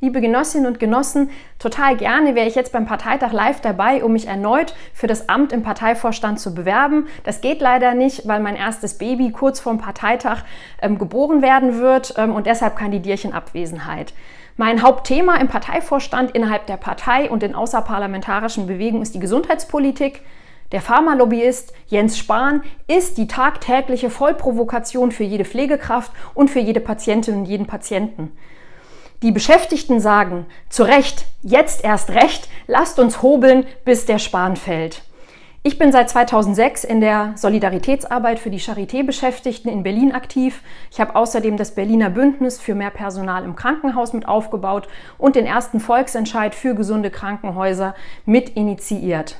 Liebe Genossinnen und Genossen, total gerne wäre ich jetzt beim Parteitag live dabei, um mich erneut für das Amt im Parteivorstand zu bewerben. Das geht leider nicht, weil mein erstes Baby kurz vorm Parteitag ähm, geboren werden wird ähm, und deshalb kandidiere ich in Abwesenheit. Mein Hauptthema im Parteivorstand innerhalb der Partei und in außerparlamentarischen Bewegungen ist die Gesundheitspolitik. Der Pharmalobbyist Jens Spahn ist die tagtägliche Vollprovokation für jede Pflegekraft und für jede Patientin und jeden Patienten. Die Beschäftigten sagen, zu Recht, jetzt erst recht, lasst uns hobeln, bis der Spahn fällt. Ich bin seit 2006 in der Solidaritätsarbeit für die Charité-Beschäftigten in Berlin aktiv. Ich habe außerdem das Berliner Bündnis für mehr Personal im Krankenhaus mit aufgebaut und den ersten Volksentscheid für gesunde Krankenhäuser mit initiiert.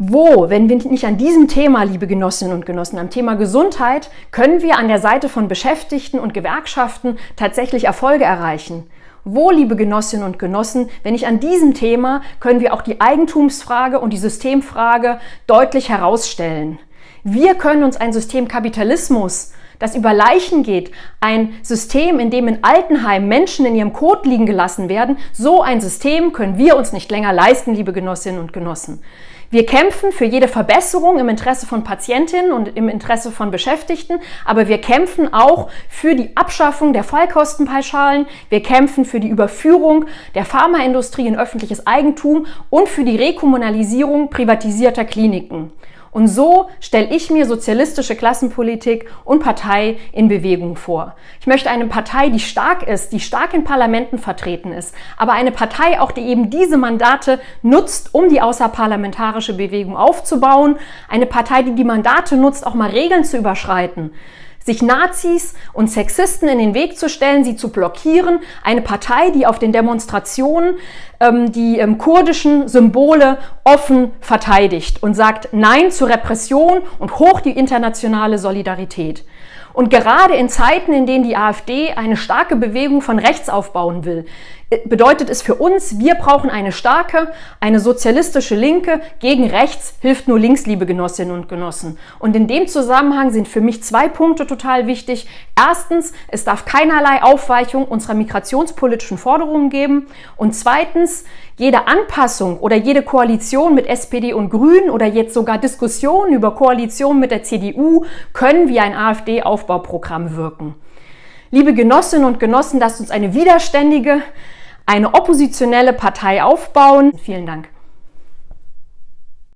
Wo, wenn wir nicht an diesem Thema, liebe Genossinnen und Genossen, am Thema Gesundheit, können wir an der Seite von Beschäftigten und Gewerkschaften tatsächlich Erfolge erreichen? Wo, liebe Genossinnen und Genossen, wenn nicht an diesem Thema, können wir auch die Eigentumsfrage und die Systemfrage deutlich herausstellen? Wir können uns ein System Kapitalismus, das über Leichen geht, ein System, in dem in Altenheimen Menschen in ihrem Kot liegen gelassen werden, so ein System können wir uns nicht länger leisten, liebe Genossinnen und Genossen. Wir kämpfen für jede Verbesserung im Interesse von Patientinnen und im Interesse von Beschäftigten, aber wir kämpfen auch für die Abschaffung der Fallkostenpauschalen, wir kämpfen für die Überführung der Pharmaindustrie in öffentliches Eigentum und für die Rekommunalisierung privatisierter Kliniken. Und so stelle ich mir sozialistische Klassenpolitik und Partei in Bewegung vor. Ich möchte eine Partei, die stark ist, die stark in Parlamenten vertreten ist, aber eine Partei auch, die eben diese Mandate nutzt, um die außerparlamentarische Bewegung aufzubauen. Eine Partei, die die Mandate nutzt, auch mal Regeln zu überschreiten sich Nazis und Sexisten in den Weg zu stellen, sie zu blockieren. Eine Partei, die auf den Demonstrationen ähm, die ähm, kurdischen Symbole offen verteidigt und sagt Nein zur Repression und hoch die internationale Solidarität. Und gerade in Zeiten, in denen die AfD eine starke Bewegung von rechts aufbauen will, bedeutet es für uns, wir brauchen eine starke, eine sozialistische Linke. Gegen rechts hilft nur links, liebe Genossinnen und Genossen. Und in dem Zusammenhang sind für mich zwei Punkte total wichtig. Erstens, es darf keinerlei Aufweichung unserer migrationspolitischen Forderungen geben. Und zweitens, jede Anpassung oder jede Koalition mit SPD und Grünen oder jetzt sogar Diskussionen über Koalitionen mit der CDU können wie ein AfD-Aufbauprogramm wirken. Liebe Genossinnen und Genossen, lasst uns eine widerständige, eine oppositionelle Partei aufbauen. Vielen Dank.